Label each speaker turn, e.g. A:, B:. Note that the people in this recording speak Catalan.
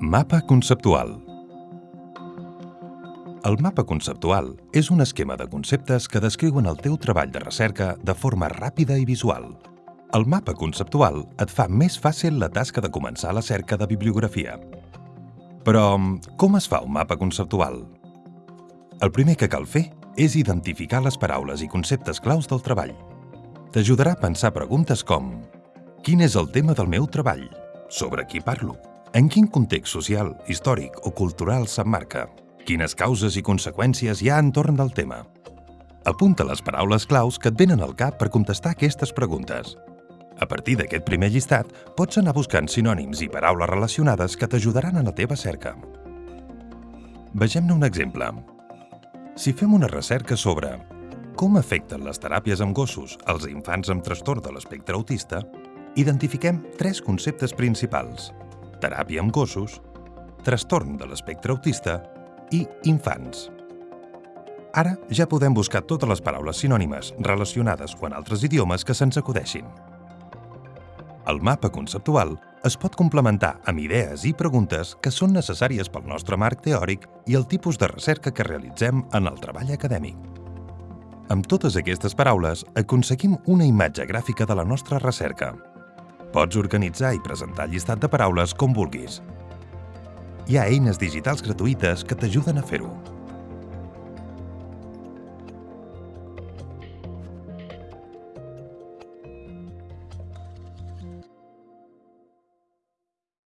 A: Mapa conceptual El mapa conceptual és un esquema de conceptes que descriuen el teu treball de recerca de forma ràpida i visual. El mapa conceptual et fa més fàcil la tasca de començar la cerca de bibliografia. Però, com es fa un mapa conceptual? El primer que cal fer és identificar les paraules i conceptes claus del treball. T'ajudarà a pensar preguntes com Quin és el tema del meu treball? Sobre qui parlo? En quin context social, històric o cultural s'emmarca? Quines causes i conseqüències hi ha entorn del tema? Apunta les paraules claus que et venen al cap per contestar aquestes preguntes. A partir d'aquest primer llistat, pots anar buscant sinònims i paraules relacionades que t'ajudaran en la teva cerca. Vegem-ne un exemple. Si fem una recerca sobre com afecten les teràpies amb gossos als infants amb trastorn de l'espectre autista, identifiquem tres conceptes principals – teràpia amb gossos, trastorn de l'espectre autista i infants. Ara ja podem buscar totes les paraules sinònimes relacionades o en altres idiomes que se'ns acudeixin. El mapa conceptual es pot complementar amb idees i preguntes que són necessàries pel nostre marc teòric i el tipus de recerca que realitzem en el treball acadèmic. Amb totes aquestes paraules aconseguim una imatge gràfica de la nostra recerca, Pots organitzar i presentar llistat de paraules com vulguis. Hi ha eines digitals gratuïtes que t'ajuden a fer-ho.